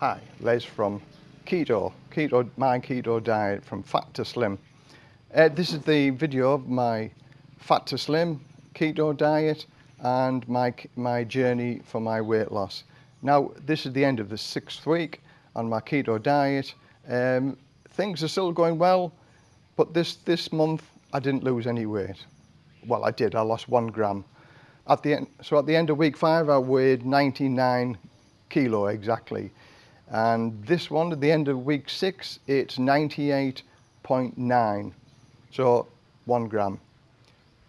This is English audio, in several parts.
Hi, Les from Keto, Keto, my keto diet from fat to slim. Uh, this is the video of my fat to slim keto diet and my, my journey for my weight loss. Now, this is the end of the sixth week on my keto diet. Um, things are still going well, but this, this month I didn't lose any weight. Well, I did, I lost one gram. At the end, so at the end of week five, I weighed 99 kilo exactly. And this one, at the end of week six, it's 98.9. So one gram.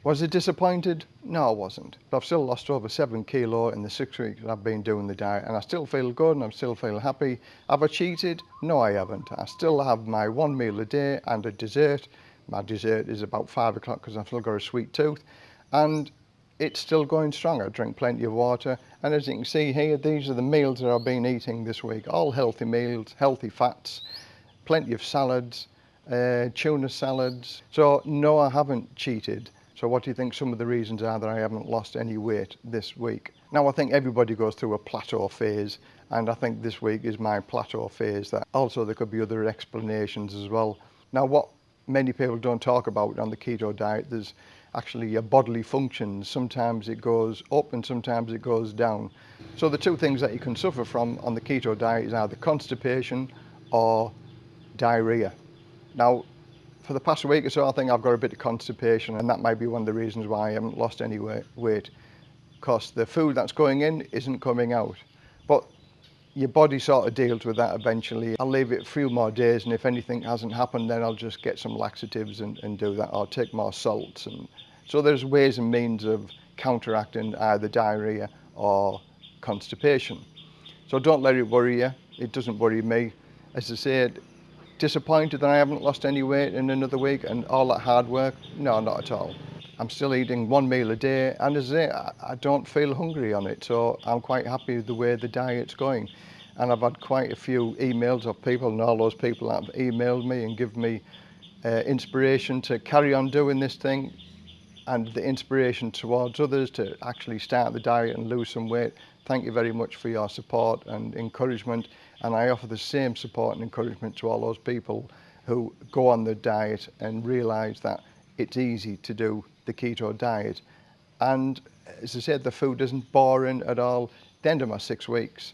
Was it disappointed? No, I wasn't. But I've still lost over seven kilo in the six weeks I've been doing the diet and I still feel good and I'm still feel happy. Have I cheated? No, I haven't. I still have my one meal a day and a dessert. My dessert is about five o'clock because I've still got a sweet tooth. And it's still going strong. I drink plenty of water. And as you can see here, these are the meals that I've been eating this week. All healthy meals, healthy fats, plenty of salads, uh, tuna salads. So no, I haven't cheated. So what do you think some of the reasons are that I haven't lost any weight this week? Now I think everybody goes through a plateau phase and I think this week is my plateau phase. That Also there could be other explanations as well. Now what many people don't talk about on the keto diet, there's actually your bodily functions. Sometimes it goes up and sometimes it goes down. So the two things that you can suffer from on the keto diet is either constipation or diarrhea. Now, for the past week or so, I think I've got a bit of constipation and that might be one of the reasons why I haven't lost any weight because the food that's going in isn't coming out. But your body sort of deals with that eventually. I'll leave it a few more days and if anything hasn't happened then I'll just get some laxatives and, and do that or take more salts. And So there's ways and means of counteracting either diarrhea or constipation. So don't let it worry you. It doesn't worry me. As I said, disappointed that I haven't lost any weight in another week and all that hard work? No, not at all. I'm still eating one meal a day and as I, I don't feel hungry on it so I'm quite happy with the way the diet's going and I've had quite a few emails of people and all those people that have emailed me and give me uh, inspiration to carry on doing this thing and the inspiration towards others to actually start the diet and lose some weight. Thank you very much for your support and encouragement and I offer the same support and encouragement to all those people who go on the diet and realise that it's easy to do the keto diet. And as I said, the food isn't boring at all. The end of my six weeks,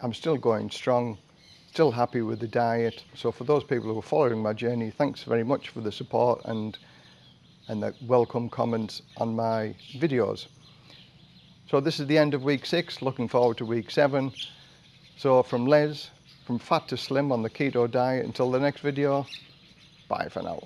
I'm still going strong, still happy with the diet. So for those people who are following my journey, thanks very much for the support and, and the welcome comments on my videos. So this is the end of week six, looking forward to week seven. So from Les, from fat to slim on the keto diet, until the next video, bye for now.